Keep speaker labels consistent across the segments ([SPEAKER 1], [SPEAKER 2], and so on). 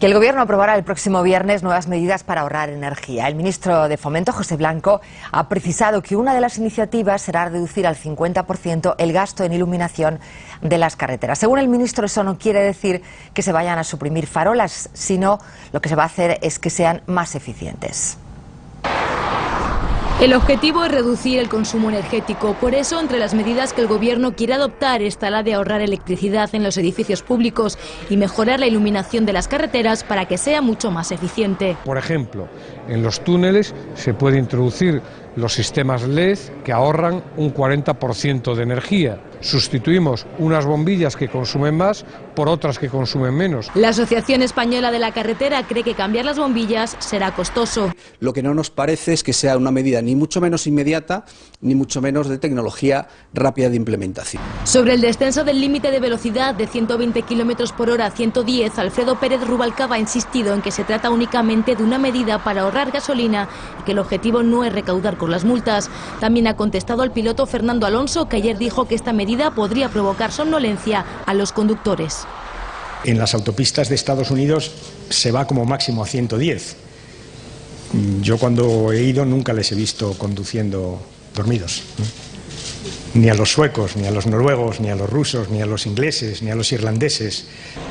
[SPEAKER 1] que el Gobierno aprobará el próximo viernes nuevas medidas para ahorrar energía. El ministro de Fomento, José Blanco, ha precisado que una de las iniciativas será reducir al 50% el gasto en iluminación de las carreteras. Según el ministro, eso no quiere decir que se vayan a suprimir farolas, sino lo que se va a hacer es que sean más eficientes.
[SPEAKER 2] El objetivo es reducir el consumo energético. Por eso, entre las medidas que el Gobierno quiere adoptar está la de ahorrar electricidad en los edificios públicos y mejorar la iluminación de las carreteras para que sea mucho más eficiente.
[SPEAKER 3] Por ejemplo, en los túneles se puede introducir los sistemas LED que ahorran un 40% de energía. Sustituimos unas bombillas que consumen más por otras que consumen menos.
[SPEAKER 2] La Asociación Española de la Carretera cree que cambiar las bombillas será costoso.
[SPEAKER 4] Lo que no nos parece es que sea una medida ni mucho menos inmediata, ni mucho menos de tecnología rápida de implementación.
[SPEAKER 2] Sobre el descenso del límite de velocidad de 120 km por hora a 110, Alfredo Pérez Rubalcaba ha insistido en que se trata únicamente de una medida para ahorrar gasolina y que el objetivo no es recaudar con las multas. También ha contestado al piloto Fernando Alonso, que ayer dijo que esta medida podría provocar somnolencia a los conductores.
[SPEAKER 5] En las autopistas de Estados Unidos se va como máximo a 110. Yo cuando he ido nunca les he visto conduciendo dormidos ni a los suecos, ni a los noruegos, ni a los rusos, ni a los ingleses, ni a los irlandeses.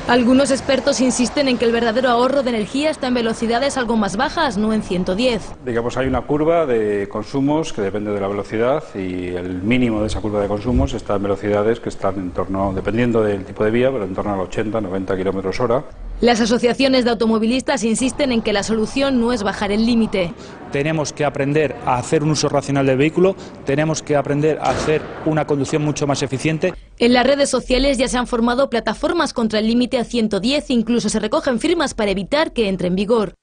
[SPEAKER 2] Algunos expertos insisten en que el verdadero ahorro de energía está en velocidades algo más bajas, no en 110.
[SPEAKER 6] Digamos, hay una curva de consumos que depende de la velocidad y el mínimo de esa curva de consumos está en velocidades que están en torno, dependiendo del tipo de vía, pero en torno a los 80, 90 kilómetros hora.
[SPEAKER 2] Las asociaciones de automovilistas insisten en que la solución no es bajar el límite.
[SPEAKER 7] Tenemos que aprender a hacer un uso racional del vehículo, tenemos que aprender a hacer una conducción mucho más eficiente.
[SPEAKER 2] En las redes sociales ya se han formado plataformas contra el límite a 110, incluso se recogen firmas para evitar que entre en vigor.